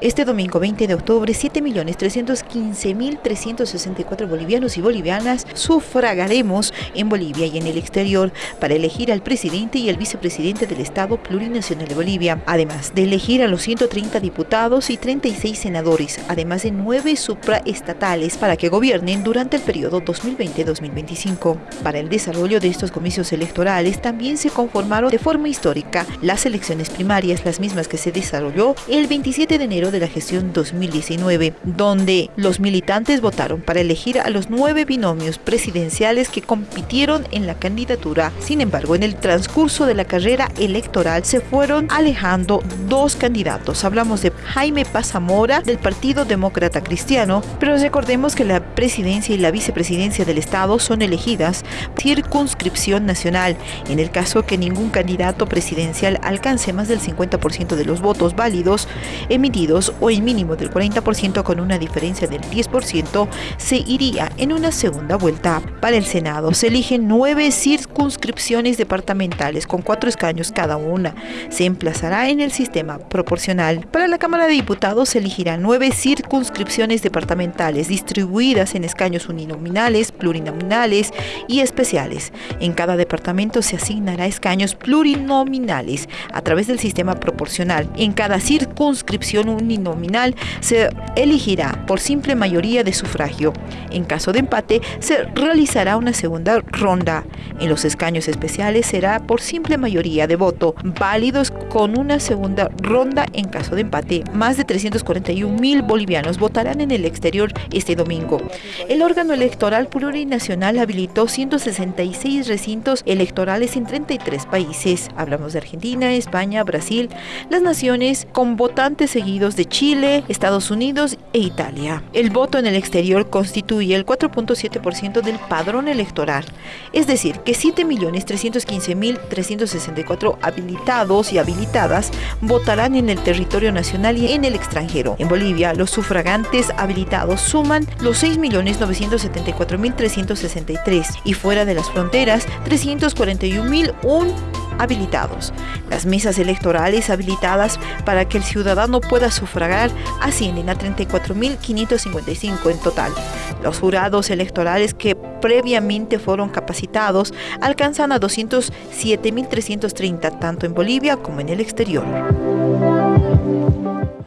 Este domingo 20 de octubre, 7.315.364 bolivianos y bolivianas sufragaremos en Bolivia y en el exterior para elegir al presidente y el vicepresidente del Estado Plurinacional de Bolivia, además de elegir a los 130 diputados y 36 senadores, además de 9 supraestatales para que gobiernen durante el periodo 2020-2025. Para el desarrollo de estos comicios electorales también se conformaron de forma histórica las elecciones primarias, las mismas que se desarrolló el 27 de enero de la gestión 2019, donde los militantes votaron para elegir a los nueve binomios presidenciales que compitieron en la candidatura. Sin embargo, en el transcurso de la carrera electoral se fueron alejando dos candidatos. Hablamos de Jaime Pazamora del Partido Demócrata Cristiano, pero recordemos que la presidencia y la vicepresidencia del Estado son elegidas circunscripción nacional, en el caso que ningún candidato presidencial alcance más del 50% de los votos válidos emitidos o el mínimo del 40% con una diferencia del 10%, se iría en una segunda vuelta. Para el Senado se eligen nueve circunscripciones departamentales con cuatro escaños cada una. Se emplazará en el sistema proporcional. Para la Cámara de Diputados se elegirán nueve circunscripciones departamentales distribuidas en escaños uninominales, plurinominales y especiales. En cada departamento se asignará escaños plurinominales a través del sistema proporcional. En cada circunscripción uninominal se elegirá por simple mayoría de sufragio. En caso de empate, se realizará una segunda ronda. En los escaños especiales será por simple mayoría de voto, válidos con una segunda ronda en caso de empate. Más de 341 mil bolivianos votarán en el exterior este domingo. El órgano electoral plurinacional habilitó 166 recintos electorales en 33 países. Hablamos de Argentina, España, Brasil, las naciones con votantes seguidos de Chile, Estados Unidos e Italia. El voto en el exterior constituye el 4.7% del padrón electoral, es decir, que 7.315.364 habilitados y habilitadas votarán en el territorio nacional y en el extranjero. En Bolivia, los sufragantes habilitados suman los 6.974.363 y fuera de las fronteras 341.001 habilitados. Las mesas electorales habilitadas para que el ciudadano pueda sufragar ascienden a 34.555 en total. Los jurados electorales que previamente fueron capacitados alcanzan a 207.330 tanto en Bolivia como en el exterior.